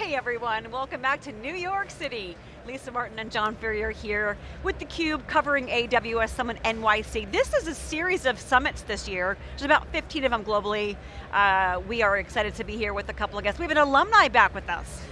Hey everyone, welcome back to New York City. Lisa Martin and John Furrier here with theCUBE covering AWS Summit NYC. This is a series of summits this year. There's about 15 of them globally. Uh, we are excited to be here with a couple of guests. We have an alumni back with us.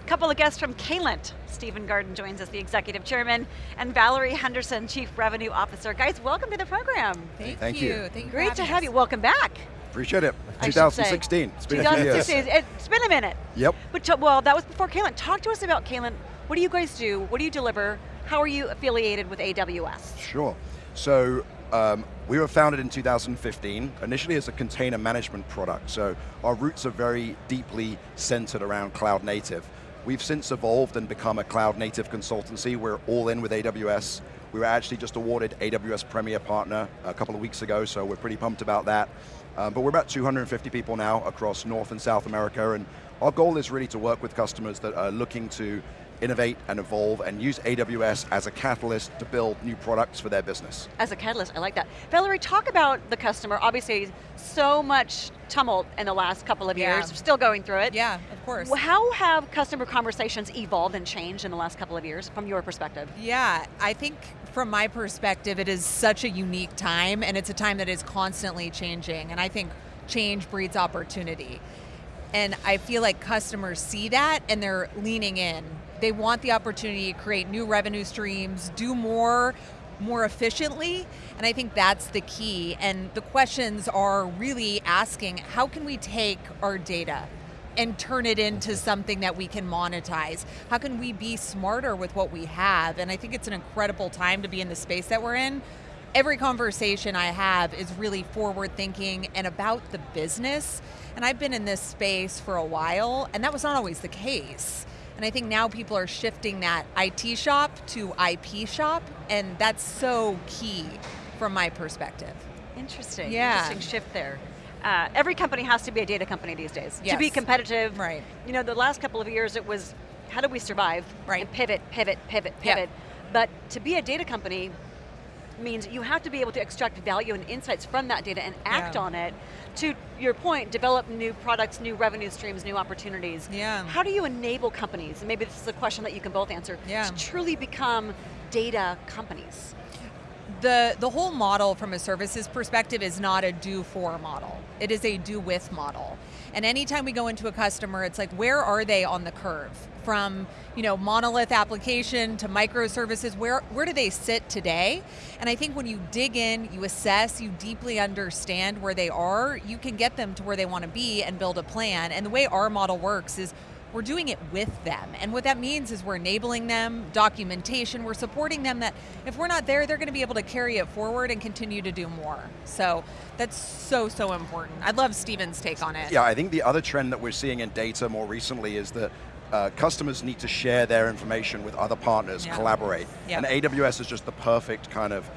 A couple of guests from Caylent. Stephen Garden joins us, the Executive Chairman, and Valerie Henderson, Chief Revenue Officer. Guys, welcome to the program. Thank, Thank you. you. Thank you Great to have us. you, welcome back. Appreciate it. I should 2016. It's been a few years. 2016, it's been a minute. Yep. But well, that was before Caylent. Talk to us about Caylent. What do you guys do? What do you deliver? How are you affiliated with AWS? Sure. So um, we were founded in 2015, initially as a container management product. So our roots are very deeply centered around cloud native. We've since evolved and become a cloud native consultancy. We're all in with AWS. We were actually just awarded AWS Premier Partner a couple of weeks ago, so we're pretty pumped about that. Um, but we're about 250 people now across North and South America, and our goal is really to work with customers that are looking to innovate and evolve and use AWS as a catalyst to build new products for their business. As a catalyst, I like that. Valerie, talk about the customer. Obviously, so much tumult in the last couple of Yeah. years. Still going through it. Yeah, of course. How have customer conversations evolved and changed in the last couple of years, from your perspective? Yeah, I think from my perspective, it is such a unique time, and it's a time that is constantly changing, and I think change breeds opportunity. And I feel like customers see that, and they're leaning in. They want the opportunity to create new revenue streams, do more, more efficiently, and I think that's the key. And the questions are really asking, how can we take our data and turn it into something that we can monetize? How can we be smarter with what we have? And I think it's an incredible time to be in the space that we're in. Every conversation I have is really forward thinking and about the business. And I've been in this space for a while, and that was not always the case. And I think now people are shifting that IT shop to IP shop, and that's so key from my perspective. Interesting, Yeah. interesting shift there. Uh, every company has to be a data company these days. To be competitive, Right. you know, the last couple of years it was, how do we survive? Right. And pivot, pivot, pivot, pivot. But to be a data company means you have to be able to extract value and insights from that data and act Yeah. on it. To your point, develop new products, new revenue streams, new opportunities. Yeah. How do you enable companies, and maybe this is a question that you can both answer, Yeah. to truly become data companies? The, the whole model from a services perspective is not a do for model. It is a do with model. And anytime we go into a customer, it's like, where are they on the curve? From you know, monolith application to microservices, where, where do they sit today? And I think when you dig in, you assess, you deeply understand where they are, you can get them to where they want to be and build a plan. And the way our model works is we're doing it with them. And what that means is we're enabling them, documentation, we're supporting them that if we're not there, they're going to be able to carry it forward and continue to do more. So that's so, so important. I'd love Steven's take on it. Yeah, I think the other trend that we're seeing in data more recently is that uh, customers need to share their information with other partners, Yeah. collaborate. Yeah. And AWS is just the perfect kind of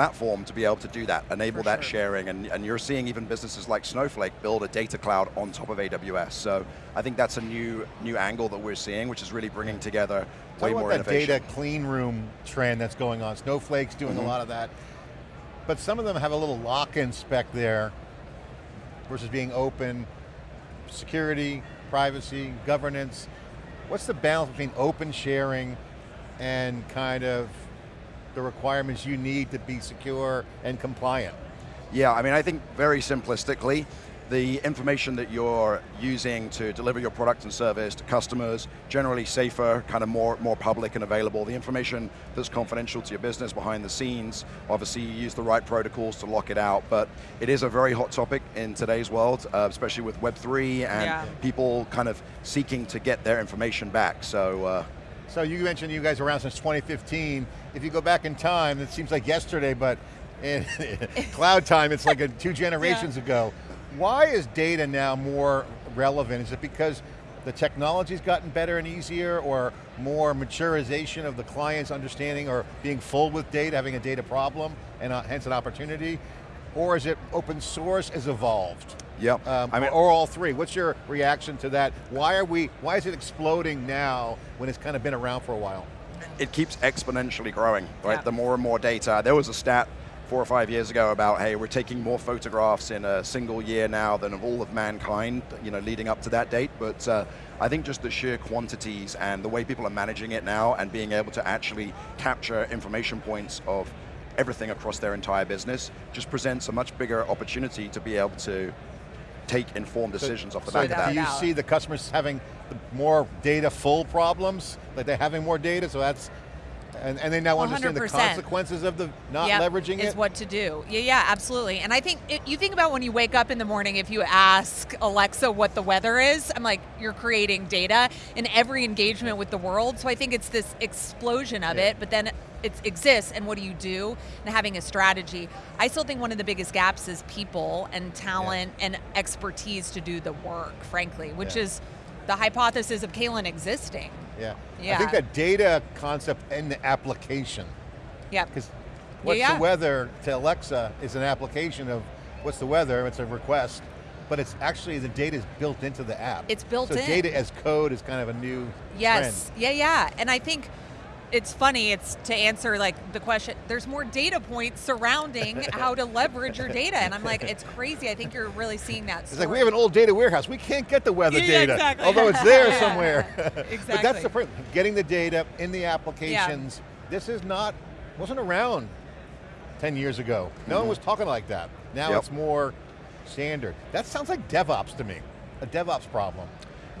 platform to be able to do that, enable For that sure. sharing, and, and you're seeing even businesses like Snowflake build a data cloud on top of AWS. So I think that's a new new angle that we're seeing, which is really bringing together Talk way more that innovation. data clean room trend that's going on. Snowflake's doing Mhm. a lot of that. But some of them have a little lock-in spec there versus being open, security, privacy, governance. What's the balance between open sharing and kind of the requirements you need to be secure and compliant? Yeah, I mean, I think very simplistically, the information that you're using to deliver your product and service to customers, generally safer, kind of more, more public and available. The information that's confidential to your business behind the scenes, obviously you use the right protocols to lock it out, but it is a very hot topic in today's world, uh, especially with Web3 and Yeah. people kind of seeking to get their information back. So, uh, So you mentioned you guys are around since 2015. If you go back in time, it seems like yesterday, but in cloud time, it's like a, two generations ago. Why is data now more relevant? Is it because the technology's gotten better and easier, or more maturization of the client's understanding or being full with data, having a data problem, and uh, hence an opportunity? Or is it open source has evolved? Yep. Um, I mean- or all three. What's your reaction to that? Why are we, why is it exploding now when it's kind of been around for a while? it keeps exponentially growing, right? Yeah. The more and more data. There was a stat four or five years ago about, hey, we're taking more photographs in a single year now than of all of mankind, you know, leading up to that date. But uh, I think just the sheer quantities and the way people are managing it now and being able to actually capture information points of everything across their entire business just presents a much bigger opportunity to be able to take informed decisions off the so back of that. do you see the customers having more data full problems? Like they're having more data, so that's, and, and they now understand the consequences of the not Yep, leveraging is it? what to do. Yeah, yeah, absolutely. And I think it, you think about when you wake up in the morning, if you ask Alexa what the weather is, I'm like, you're creating data in every engagement with the world. So I think it's this explosion of Yeah. it, but then it exists and what do you do and having a strategy. I still think one of the biggest gaps is people and talent and expertise to do the work, frankly, which Yeah. is the hypothesis of Caylent existing. Yeah. I think that data concept and the application, Yeah. because what's yeah. the weather to Alexa is an application of what's the weather, it's a request, but it's actually the data is built into the app. It's built so in. data as code is kind of a new Yes. trend. Yeah, yeah. And I think it's funny, it's to answer like the question, there's more data points surrounding how to leverage your data. And I'm like, it's crazy. I think you're really seeing that. It's like we have an old data warehouse. We can't get the weather Yeah, data, exactly. although it's there Yeah. somewhere. Exactly. but that's the point. Getting the data in the applications. This is not wasn't around ten years ago. No one mm-hmm. was talking like that. Now Yep. it's more standard. That sounds like DevOps to me. A DevOps problem.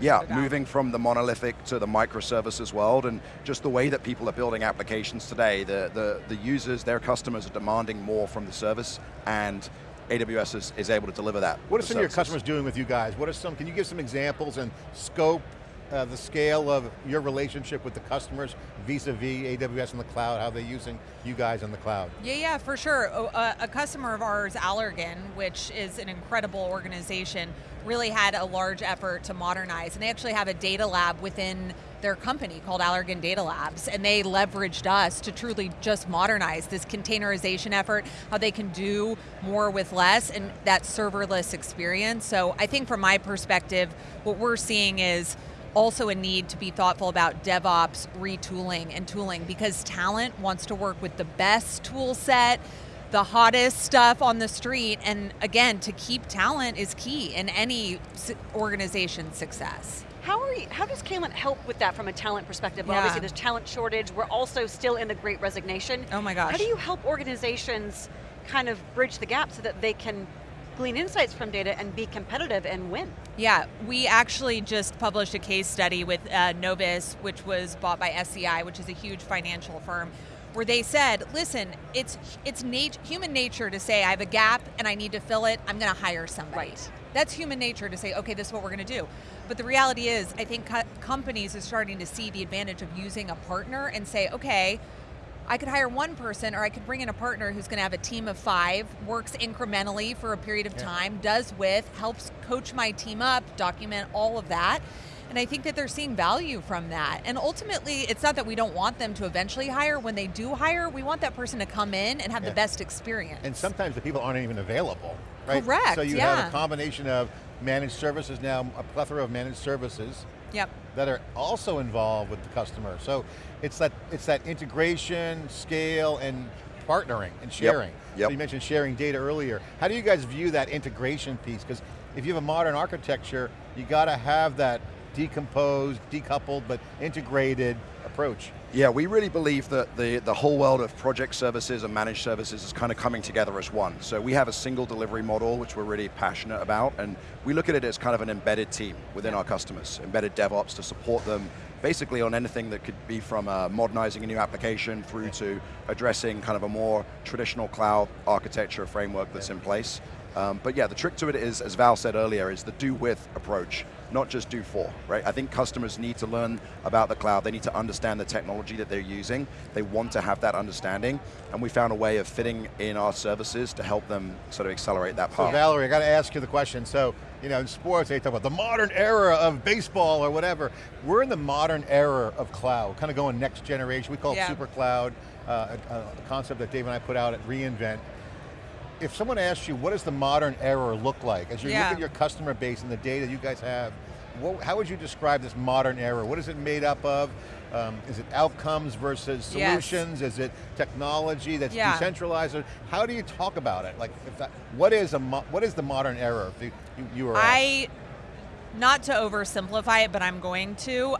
Yeah, moving from the monolithic to the microservices world and just the way that people are building applications today, the, the, the users, their customers are demanding more from the service and AWS is, is able to deliver that. What are some of your customers doing with you guys? What are some? Can you give some examples and scope? Uh, the scale of your relationship with the customers vis-a-vis AWS in the cloud, how they're using you guys in the cloud. Yeah, yeah, for sure. Oh, uh, a customer of ours, Allergan, which is an incredible organization, really had a large effort to modernize. And they actually have a data lab within their company called Allergan Data Labs. And they leveraged us to truly just modernize this containerization effort, how they can do more with less, and that serverless experience. So I think from my perspective, what we're seeing is also a need to be thoughtful about DevOps retooling and tooling because talent wants to work with the best tool set, the hottest stuff on the street, and again, to keep talent is key in any organization's success. How are you, how does Caylent help with that from a talent perspective? Well, Yeah. Obviously there's talent shortage, we're also still in the great resignation. Oh my gosh. How do you help organizations kind of bridge the gap so that they can glean insights from data and be competitive and win? Yeah, we actually just published a case study with uh, Novus, which was bought by SEI, which is a huge financial firm, where they said, "Listen, it's it's nat- human nature to say I have a gap and I need to fill it. I'm going to hire somebody." Right. That's human nature to say, "Okay, this is what we're going to do." But the reality is, I think co- companies are starting to see the advantage of using a partner and say, "Okay." I could hire one person or I could bring in a partner who's going to have a team of five, works incrementally for a period of Yeah. time, does with, helps coach my team up, document all of that. And I think that they're seeing value from that. And ultimately, it's not that we don't want them to eventually hire. When they do hire, we want that person to come in and have Yeah. the best experience. And sometimes the people aren't even available, right? Correct, So you yeah. have a combination of managed services now, a plethora of managed services yep. that are also involved with the customer. So it's that it's that integration, scale, and partnering and sharing. So Yep. you mentioned sharing data earlier. How do you guys view that integration piece? Because if you have a modern architecture, you got to have that decomposed, decoupled, but integrated approach. Yeah, we really believe that the, the whole world of project services and managed services is kind of coming together as one. So we have a single delivery model, which we're really passionate about, and we look at it as kind of an embedded team within our customers, embedded DevOps to support them basically on anything that could be from uh, modernizing a new application through to addressing kind of a more traditional cloud architecture framework that's in place. Um, but yeah, the trick to it is, as Val said earlier, is the do with approach, not just do for, right? I think customers need to learn about the cloud. They need to understand the technology that they're using. They want to have that understanding. And we found a way of fitting in our services to help them sort of accelerate that So. Valerie, I got to ask you the question. So, you know, in sports, they talk about the modern era of baseball or whatever. We're in the modern era of cloud, kind of going next generation. We call it super cloud, uh, a, a concept that Dave and I put out at reInvent. If someone asks you, what does the modern era look like? As you Yeah. look at your customer base and the data you guys have, what, how would you describe this modern era? What is it made up of? um, is it outcomes versus Yes. solutions? Is it technology that's Yeah. decentralized? How do you talk about it? Like, that, what is a what is the modern era? If you, you, you? I, not to oversimplify it, but I'm going to.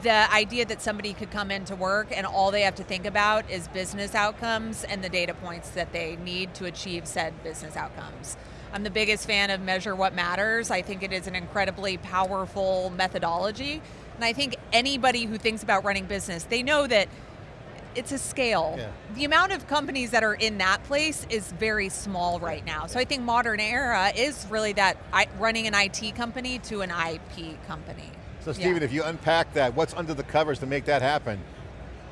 The idea that somebody could come into work and all they have to think about is business outcomes and the data points that they need to achieve said business outcomes. I'm the biggest fan of Measure What Matters. I think it is an incredibly powerful methodology. And I think anybody who thinks about running business, they know that it's a scale. Yeah. The amount of companies that are in that place is very small right now. So I think modern era is really that running an IT company to an IP company. So Yeah. Stephen, if you unpack that, what's under the covers to make that happen?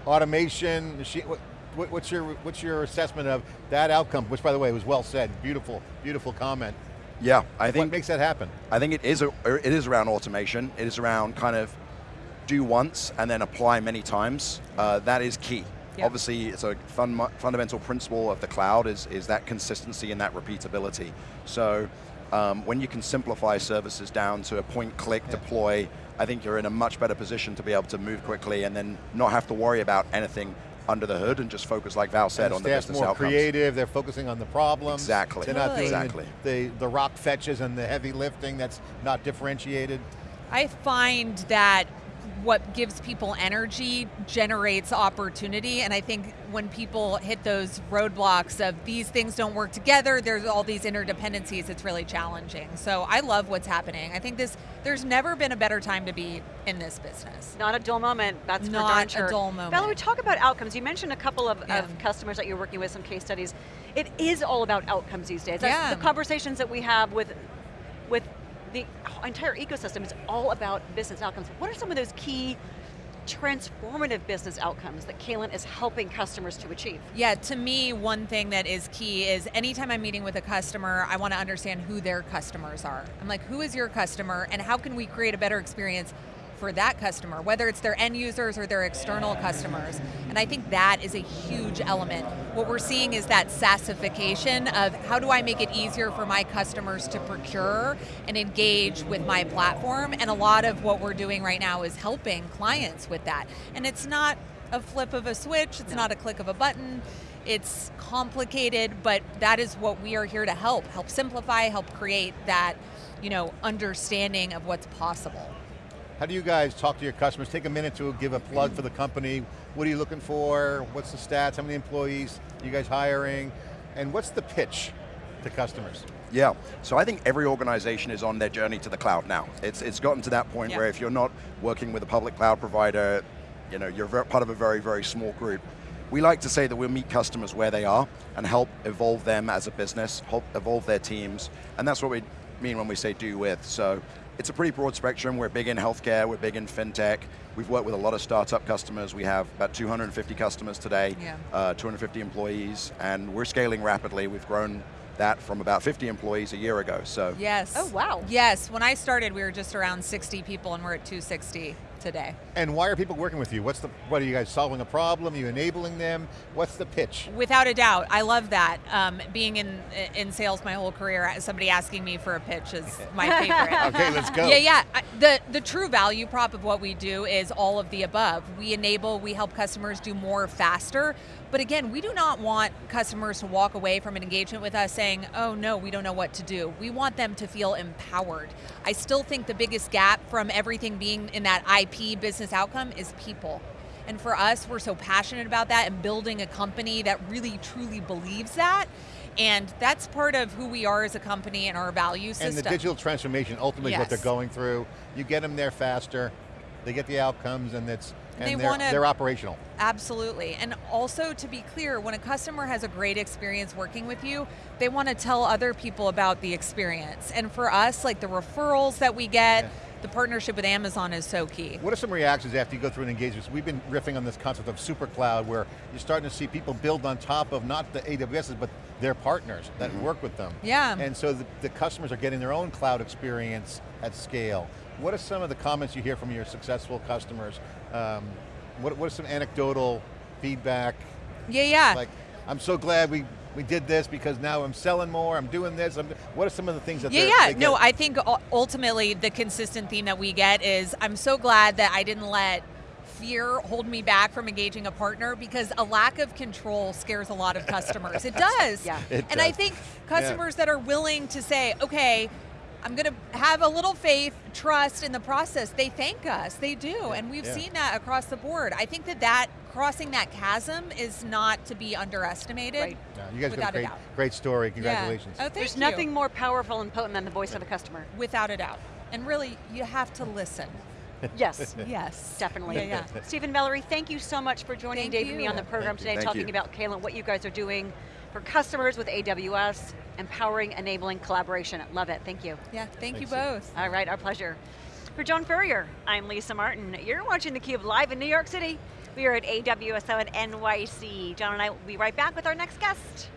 Automation, machine, what, what- what's your what's your assessment of that outcome? Which, by the way, was well said. Beautiful, beautiful comment. Yeah, I What think makes that happen? I think it is a, it is around automation. It is around kind of do once and then apply many times. Uh, that is key. Yep. Obviously, it's a fun, fundamental principle of the cloud is, is that consistency and that repeatability. So um, when you can simplify services down to a point click Yeah. deploy, I think you're in a much better position to be able to move quickly and then not have to worry about anything under the hood and just focus, like Val said, And on the the staff's business more outcomes. creative. They're focusing on the problems. Exactly. They're not doing Exactly. the, the the rock fetches and the heavy lifting. That's not differentiated. I find that what gives people energy generates opportunity and I think when people hit those roadblocks of these things don't work together, there's all these interdependencies, it's really challenging. So I love what's happening. I think this there's never been a better time to be in this business. Not a dull moment, that's for Not darn a dull moment. Valerie, talk about outcomes. You mentioned a couple of, Yeah. of customers that you're working with, some case studies. It is all about outcomes these days. That's Yeah. the conversations that we have with, with the entire ecosystem is all about business outcomes. What are some of those key transformative business outcomes that Caylent is helping customers to achieve? Yeah, to me, one thing that is key is anytime I'm meeting with a customer, I want to understand who their customers are. I'm like, who is your customer and how can we create a better experience for that customer, whether it's their end users or their external customers. And I think that is a huge element. What we're seeing is that SaaSification of how do I make it easier for my customers to procure and engage with my platform. And a lot of what we're doing right now is helping clients with that. And it's not a flip of a switch, it's not a click of a button. It's complicated, but that is what we are here to help. Help simplify, help create that, you know, understanding of what's possible. How do you guys talk to your customers? Take a minute to give a plug for the company. What are you looking for? What's the stats? How many employees are you guys hiring? And what's the pitch to customers? Yeah, so I think every organization is on their journey to the cloud now. It's, it's gotten to that point Yeah. where if you're not working with a public cloud provider, you know, you're part of a very, very small group. We like to say that we'll meet customers where they are and help evolve them as a business, help evolve their teams, and that's what we mean when we say do with. So it's a pretty broad spectrum. We're big in healthcare, we're big in fintech. We've worked with a lot of startup customers. We have about 250 customers today, Yeah. uh, 250 employees, and we're scaling rapidly. We've grown that from about 50 employees a year ago. So Yes. Oh, wow. Yes, when I started, we were just around 60 people and we're at 260 today. And why are people working with you? What's the, what are you guys solving a problem? Are you enabling them? What's the pitch? Without a doubt, I love that. Um, being in in sales my whole career, somebody asking me for a pitch is my favorite. Okay, let's go. Yeah, yeah. The the true value prop of what we do is all of the above. We enable, we help customers do more faster. But again, we do not want customers to walk away from an engagement with us saying, "Oh no, we don't know what to do." We want them to feel empowered. I still think the biggest gap from everything being in that IP business outcome is people. And for us, we're so passionate about that and building a company that really truly believes that. And that's part of who we are as a company and our value system. And the digital transformation ultimately is what they're going through. You get them there faster, they get the outcomes, and it's they they're, wanna- they're operational. Absolutely. And also to be clear, when a customer has a great experience working with you, they want to tell other people about the experience. And for us, like the referrals that we get, Yeah. the partnership with Amazon is so key. What are some reactions after you go through an engagement? We've been riffing on this concept of super cloud where you're starting to see people build on top of not the AWSs, but their partners that mm-hmm. work with them. Yeah. And so the, the customers are getting their own cloud experience at scale. What are some of the comments you hear from your successful customers? Um, what, what are some anecdotal feedback? Yeah, yeah. Like, I'm so glad we, we did this because now I'm selling more, I'm doing this. I'm, what are some of the things that Yeah, yeah. No. I think ultimately the consistent theme that we get is I'm so glad that I didn't let fear hold me back from engaging a partner because a lack of control scares a lot of customers. It does. Yeah. It and I think customers that are willing to say, okay, I'm going to have a little faith, trust in the process. They thank us. They do. And we've Yeah. seen that across the board. I think that that crossing that chasm is not to be underestimated. Right. Yeah, you guys Without got a a great, doubt. great story. Yeah. Congratulations. Oh, thank There's you. nothing more powerful and potent than the voice of a customer. Without a doubt. And really, you have to listen. Yes. Yes. Definitely. Yeah, yeah. Stephen Valerie, thank you so much for joining Thank Dave and me on the program Thank today, Thank talking you. about Caylent, what you guys are doing for customers with AWS, empowering, enabling collaboration. Love it. Thank you. Yeah, thank you Thanks. both. All right, our pleasure. For John Furrier, I'm Lisa Martin. You're watching theCUBE live in New York City. We are at AWS Summit NYC. John and I will be right back with our next guest.